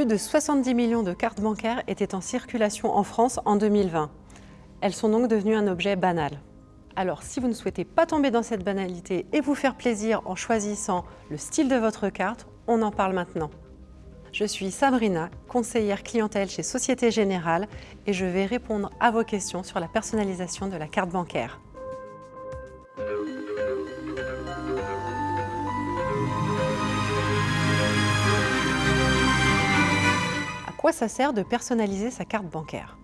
Plus de 70 millions de cartes bancaires étaient en circulation en France en 2020. Elles sont donc devenues un objet banal. Alors, si vous ne souhaitez pas tomber dans cette banalité et vous faire plaisir en choisissant le style de votre carte, on en parle maintenant. Je suis Sabrina, conseillère clientèle chez Société Générale et je vais répondre à vos questions sur la personnalisation de la carte bancaire. Ça sert de personnaliser sa carte bancaire?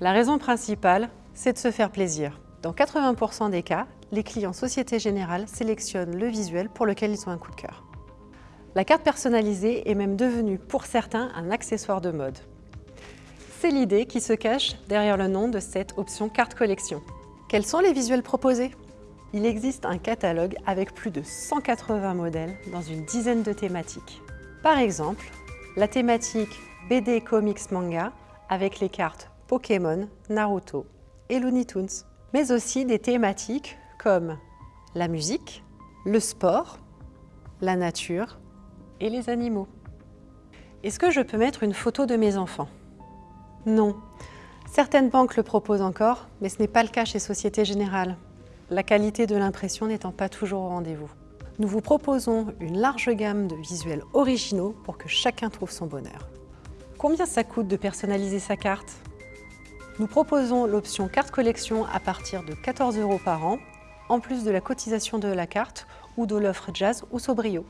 La raison principale, c'est de se faire plaisir. Dans 80% des cas, les clients Société Générale sélectionnent le visuel pour lequel ils ont un coup de cœur. La carte personnalisée est même devenue pour certains un accessoire de mode. C'est l'idée qui se cache derrière le nom de cette option carte collection. Quels sont les visuels proposés? Il existe un catalogue avec plus de 180 modèles dans une dizaine de thématiques. Par exemple, la thématique BD Comics Manga avec les cartes Pokémon, Naruto et Looney Tunes. Mais aussi des thématiques comme la musique, le sport, la nature, et les animaux. Est-ce que je peux mettre une photo de mes enfants? Non. Certaines banques le proposent encore, mais ce n'est pas le cas chez Société Générale, la qualité de l'impression n'étant pas toujours au rendez-vous. Nous vous proposons une large gamme de visuels originaux pour que chacun trouve son bonheur. Combien ça coûte de personnaliser sa carte Nous proposons l'option carte collection à partir de 14 euros par an, en plus de la cotisation de la carte ou de l'offre Jazz ou Sobrio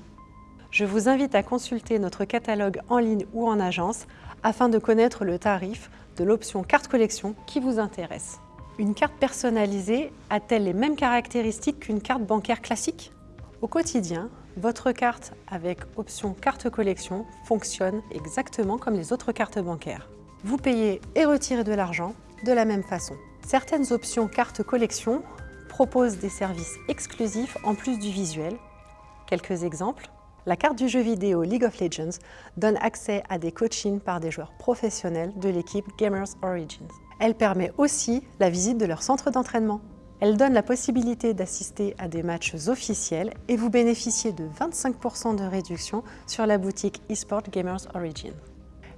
je vous invite à consulter notre catalogue en ligne ou en agence afin de connaître le tarif de l'option carte collection qui vous intéresse. Une carte personnalisée a-t-elle les mêmes caractéristiques qu'une carte bancaire classique? Au quotidien, votre carte avec option carte collection fonctionne exactement comme les autres cartes bancaires. Vous payez et retirez de l'argent de la même façon. Certaines options carte collection proposent des services exclusifs en plus du visuel. Quelques exemples la carte du jeu vidéo League of Legends donne accès à des coachings par des joueurs professionnels de l'équipe Gamers Origins. Elle permet aussi la visite de leur centre d'entraînement. Elle donne la possibilité d'assister à des matchs officiels et vous bénéficiez de 25% de réduction sur la boutique eSport Gamers Origins.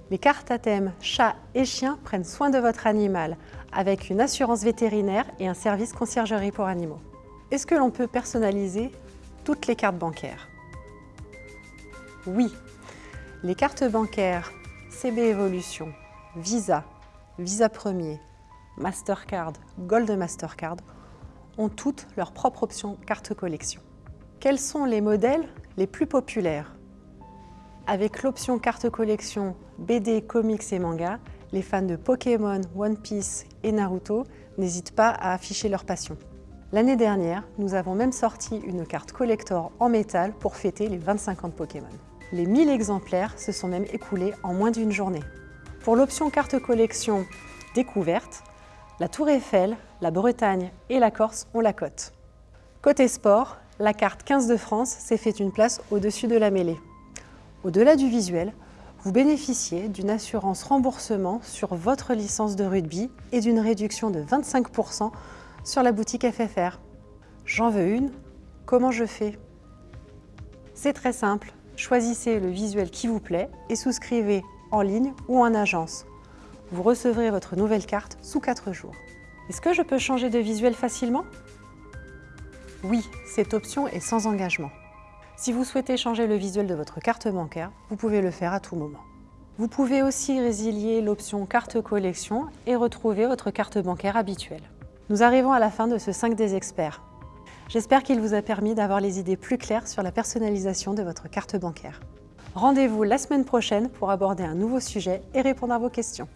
Les cartes à thème chat et chien prennent soin de votre animal avec une assurance vétérinaire et un service conciergerie pour animaux. Est-ce que l'on peut personnaliser toutes les cartes bancaires? Oui, les cartes bancaires CB Evolution, Visa, Visa Premier, Mastercard, Gold Mastercard ont toutes leur propre option carte collection. Quels sont les modèles les plus populaires? Avec l'option carte collection BD, comics et manga, les fans de Pokémon, One Piece et Naruto n'hésitent pas à afficher leur passion. L'année dernière, nous avons même sorti une carte collector en métal pour fêter les 25 ans de Pokémon. Les 1000 exemplaires se sont même écoulés en moins d'une journée. Pour l'option carte collection découverte, la Tour Eiffel, la Bretagne et la Corse ont la cote. Côté sport, la carte 15 de France s'est fait une place au-dessus de la mêlée. Au-delà du visuel, vous bénéficiez d'une assurance remboursement sur votre licence de rugby et d'une réduction de 25% sur la boutique FFR. J'en veux une, comment je fais? C'est très simple, Choisissez le visuel qui vous plaît et souscrivez en ligne ou en agence. Vous recevrez votre nouvelle carte sous 4 jours. Est-ce que je peux changer de visuel facilement? Oui, cette option est sans engagement. Si vous souhaitez changer le visuel de votre carte bancaire, vous pouvez le faire à tout moment. Vous pouvez aussi résilier l'option carte collection et retrouver votre carte bancaire habituelle. Nous arrivons à la fin de ce 5 des experts. J'espère qu'il vous a permis d'avoir les idées plus claires sur la personnalisation de votre carte bancaire. Rendez-vous la semaine prochaine pour aborder un nouveau sujet et répondre à vos questions.